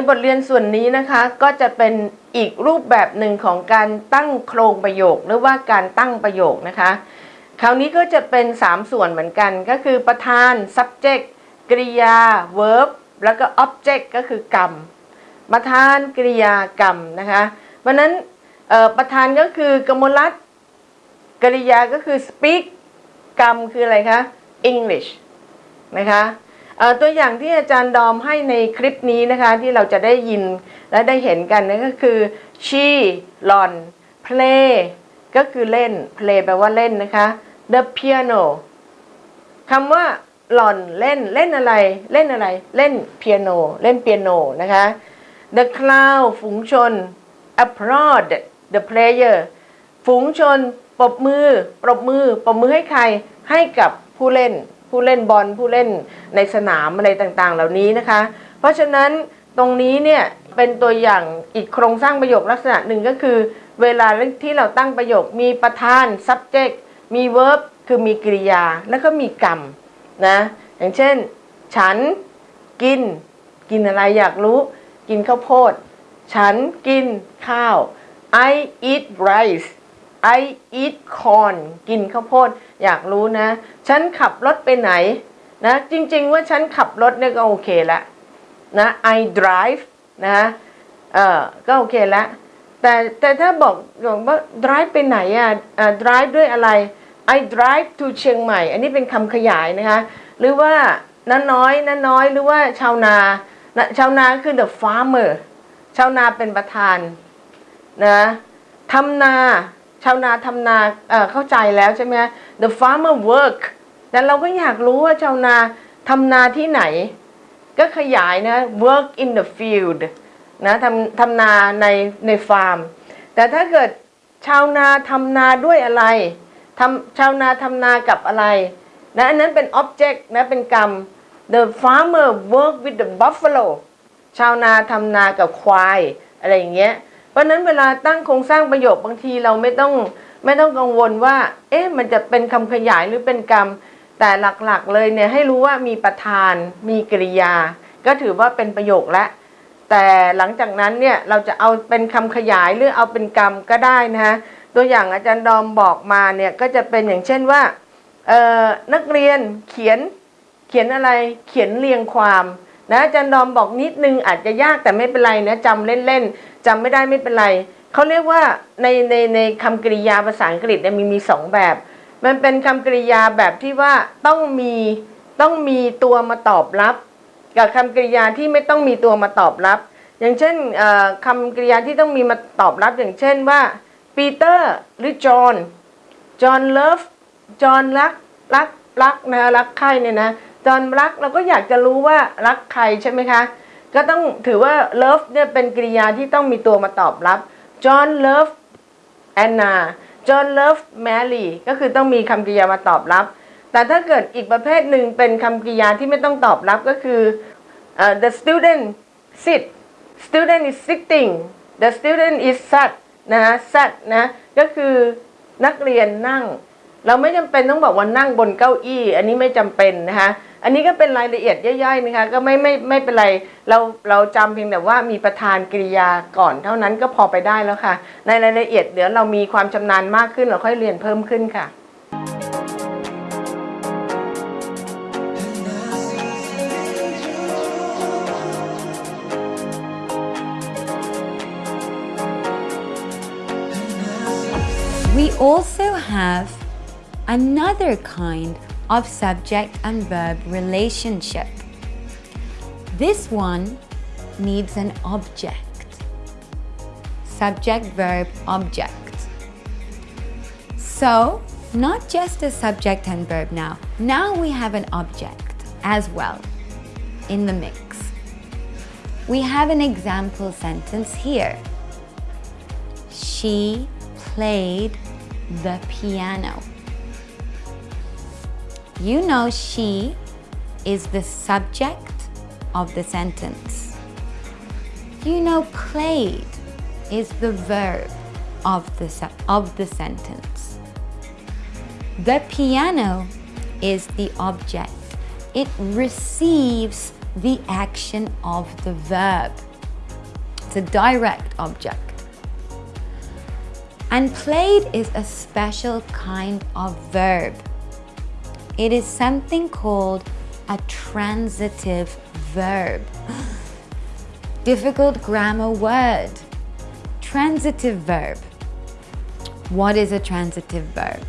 ในบทเรียนส่วนนี้นะคะก็จะเป็นอีกรูปแบบหนึ่งของการตั้งโครงประโยค หรือว่าการตั้งประโยคนะคะ คราวนี้ก็จะเป็น 3 ส่วนเหมือนกัน ก็คือประธาน subject กริยา verb แล้วก็ object ก็คือกรรม ประธานกริยากรรมนะคะเพราะนั้นประธานก็คือกมลรัตกริยาก็คือ speak กรรมคืออะไรคะ English นะคะ ตัวอย่างที่อาจารย์ดอมให้ในคลิปนี้นะคะที่เราจะได้ยินและได้เห็นกันนั่นก็คือ she หลอน play ก็คือเล่น play แปลว่าเล่นนะคะ the piano คำว่าหล่อนเล่นเล่นอะไรเล่นอะไรเล่นเปียโนเล่นเปียโนนะคะ the crowd ฝูงชน applaud the player ฝูงชนปรบมือปรบมือปรบมือให้ใครให้กับผู้เล่น ผู้เล่นบอลผู้เล่นในสนามอะไรต่างๆ เหล่านี้นะคะ เพราะฉะนั้นตรงนี้เนี่ยเป็นตัวอย่างอีกโครงสร้างประโยคลักษณะหนึ่งก็คือ เวลาที่เราตั้งประโยคมีประธาน subject มี verb คือมีกริยาแล้วก็มีกรรมนะอย่างเช่น ฉันกิน กินอะไรอยากรู้ กินข้าวโพด ฉันกินข้าว I eat rice I eat corn กินข้าวโพด อยากรู้นะ ฉันขับรถไปไหนนะ จริงๆว่าฉันขับรถเนี่ยก็โอเคละนะ I drive นะเออก็โอเคละแต่แต่ถ้าบอกบอกว่า drive ไปไหนอะอ่า drive ด้วยอะไร I drive to เชียงใหม่ อันนี้เป็นคำขยายนะคะ หรือว่าน้าน้อยน้าน้อยหรือว่าชาวนานะชาวนาคือ the farmer ชาวนาเป็นประธานนะทำนา ชาวนาทำนาเเข้าใจแล้วใช่ไหม the farmer work แต่เราก็อยากรู้ว่าชาวนาทำนาที่ไหน ก็ขยายนะ work in the field นะทำทำนาในในฟาร์ม แต่ถ้าเกิดชาวนาทำนาด้วยอะไรทำชาวนาทำนากับอะไรนะอันนั้นเป็น object นะเป็นกรรม the farmer work with the buffalo ชาวนาทำนากับควาย อะไรอย่างเงี้ย เพราะนั้นเวลาตั้งโครงสร้างประโยคบางทีเราไม่ต้องไม่ต้องกังวลว่า เอ๊ะมันจะเป็นคำขยายหรือเป็นกรรม แต่หลักๆเลยเนี่ยให้รู้ว่ามีประธาน มีกริยา ก็ถือว่าเป็นประโยคแล้วแต่หลังจากนั้นเนี่ยเราจะเอาเป็นคำขยายหรือเอาเป็นกรรมก็ได้นะฮะตัวอย่างอาจารย์ดอมบอกมาเนี่ยก็จะเป็นอย่างเช่นว่าเอ่อนักเรียนเขียนเขียนอะไรเขียนเรียงความ นะอาจารย์ดอมบอกนิดนึงอาจจะยากแต่ไม่เป็นไรนะจำเล่นๆจำไม่ได้ไม่เป็นไรเขาเรียกว่าในในในคำกริยาภาษาอังกฤษเนี่ยมีมีสองแบบ มันเป็นคำกริยาแบบที่ว่าต้องมีต้องมีตัวมาตอบรับ กับคำกริยาที่ไม่ต้องมีตัวมาตอบรับ อย่างเช่นคำกริยาที่ต้องมีมาตอบรับอย่างเช่นว่าปีเตอร์หรือจอห์นจอห์นเลิฟจอห์นรักรักรักนะรักใครเนี่ยนะ จอนรักเราก็อยากจะรู้ว่ารักใครใช่ไหมคะ ก็ต้องถือว่า love เนี่ยเป็นกริยาที่ต้องมีตัวมาตอบรับจอห์น love แอนนาจอห์น love Mary ก็คือต้องมีคำกริยามาตอบรับ แต่ถ้าเกิดอีกประเภทหนึ่งเป็นคำกริยาที่ไม่ต้องตอบรับก็คือเอ่อ the student sit student is sitting the student is sat นะฮะ sat นะก็คือนักเรียนนั่ง เราไม่จำเป็นต้องบอกว่านั่งบนเก้าอี้ อันนี้ไม่จำเป็นนะคะ อันนี้ก็เป็นรายละเอียดย่อยๆนะคะก็ไม่ไม่ไม่เป็นไรเราเราจำเพียงแต่ว่ามีประธานกริยาก่อนเท่านั้นก็พอไปได้แล้วค่ะ ในรายละเอียดเดี๋ยวเรามีความชำนาญมากขึ้นเราค่อยเรียนเพิ่มขึ้นค่ะ We also have another kind of subject and verb relationship. This one needs an object. Subject, verb, object. So, not just a subject and verb now. Now we have an object as well in the mix. We have an example sentence here. She played the piano. You know she is the subject of the sentence. You know played is the verb of the, of the sentence. The piano is the object. It receives the action of the verb. It's a direct object. And played is a special kind of verb. It is something called a transitive verb. Difficult grammar word. Transitive verb. What is a transitive verb?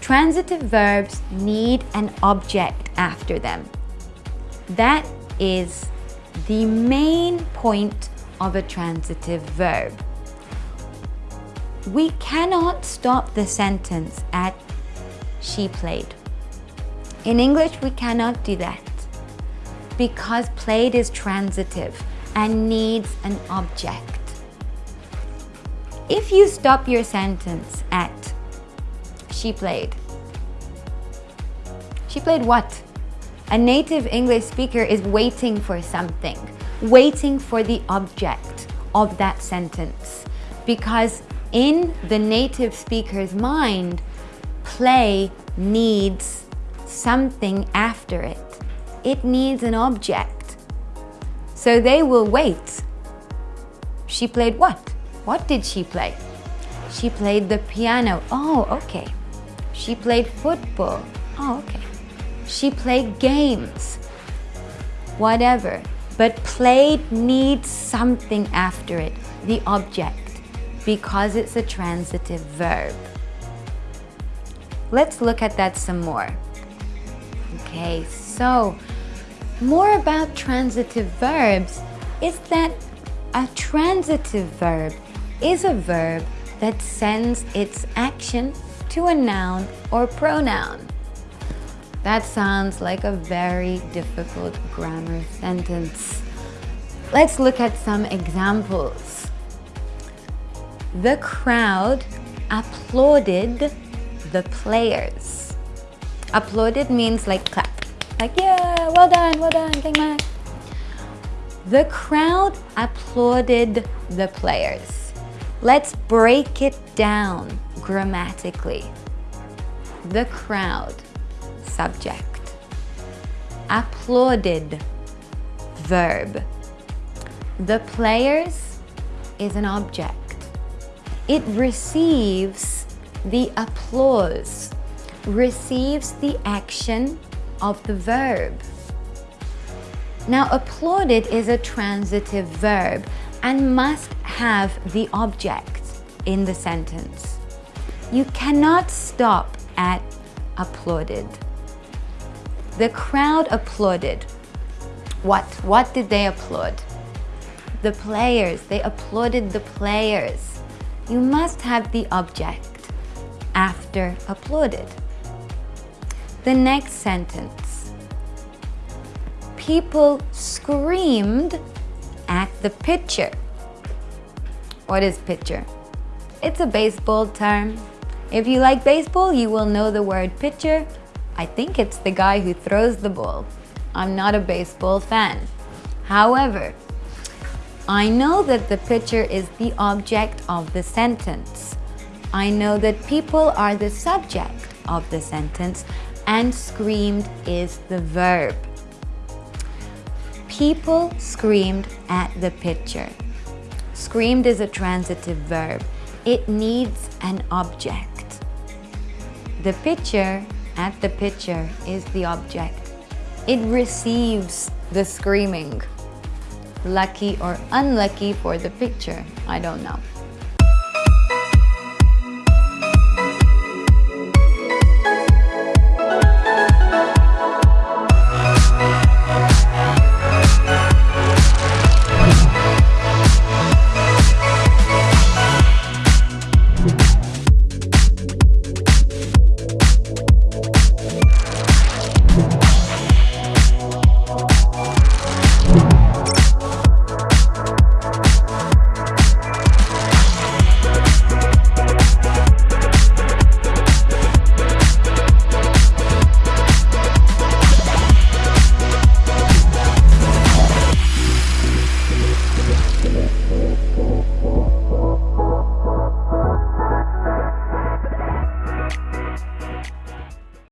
Transitive verbs need an object after them. That is the main point of a transitive verb. We cannot stop the sentence at she played. In English, we cannot do that because played is transitive and needs an object. If you stop your sentence at she played, she played what? A native English speaker is waiting for something, waiting for the object of that sentence. Because in the native speaker's mind, play needs something after it. It needs an object. So they will wait. She played what? What did she play? She played the piano. Oh, okay. She played football. Oh, okay. She played games. Whatever. But played needs something after it, the object, because it's a transitive verb. Let's look at that some more. Okay, so more about transitive verbs is that a transitive verb is a verb that sends its action to a noun or pronoun. That sounds like a very difficult grammar sentence. Let's look at some examples. The crowd applauded the players. Applauded means like clap. Like, yeah, well done, well done, thank you. The crowd applauded the players. Let's break it down grammatically. The crowd, subject. Applauded, verb. The players is an object. It receives the applause, receives the action of the verb. Now, applauded is a transitive verb and must have the object in the sentence. You cannot stop at applauded. The crowd applauded. What? What did they applaud? The players. They applauded the players. You must have the object after applauded. The next sentence. People screamed at the pitcher. What is pitcher? It's a baseball term. If you like baseball, you will know the word pitcher. I think it's the guy who throws the ball. I'm not a baseball fan. However, I know that the pitcher is the object of the sentence. I know that people are the subject of the sentence and screamed is the verb. People screamed at the pitcher. Screamed is a transitive verb. It needs an object. The pitcher at the pitcher is the object. It receives the screaming. Lucky or unlucky for the pitcher, I don't know.